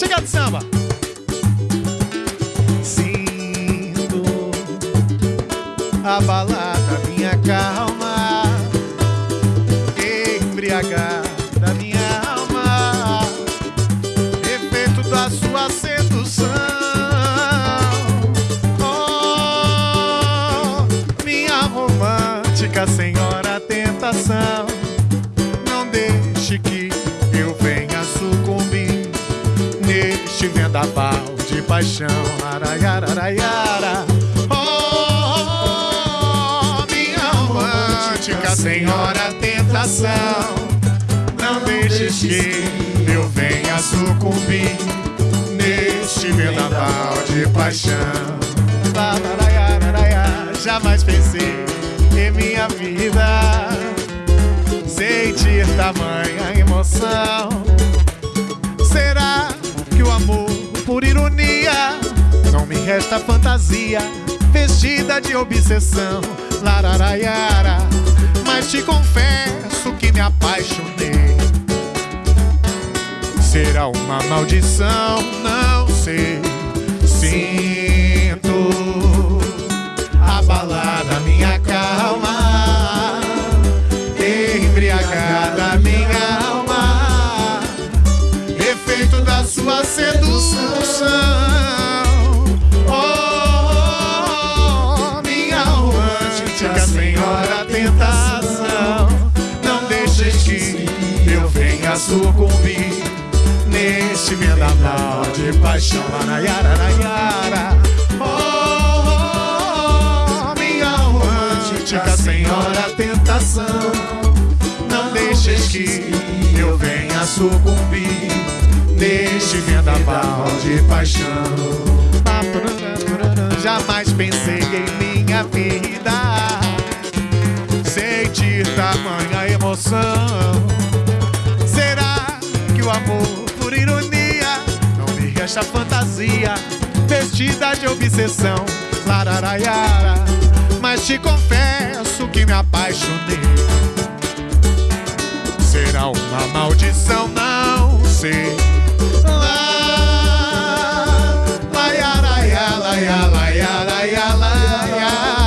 Chegar de samba. Sinto abalada minha calma, embriagada minha alma, efeito da sua sedução. Oh, minha romântica senhora tentação, não deixe que neste vendaval de paixão. Araiararaiara. Oh, minha romântica senhora tentação, não deixes que eu venha sucumbir neste vendaval de paixão. Araiararaia. Jamais pensei em minha vida sentir tamanha emoção. Por ironia, não me resta fantasia vestida de obsessão? Lararaiara, mas te confesso que me apaixonei. Será uma maldição? Não sei. Sinto abalada minha calma, embriagada minha sucumbir neste vendaval de paixão. Nayara, Nayara. Oh, minha romântica senhora tentação, não deixes que eu venha sucumbir neste vendaval de paixão. Jamais pensei em minha vida sentir tamanha emoção. fantasia, vestida de obsessão, lararaiara. Mas te confesso que me apaixonei. Será uma maldição, não sei. Lá, laiara, laiara, laiara, laiara, laiara.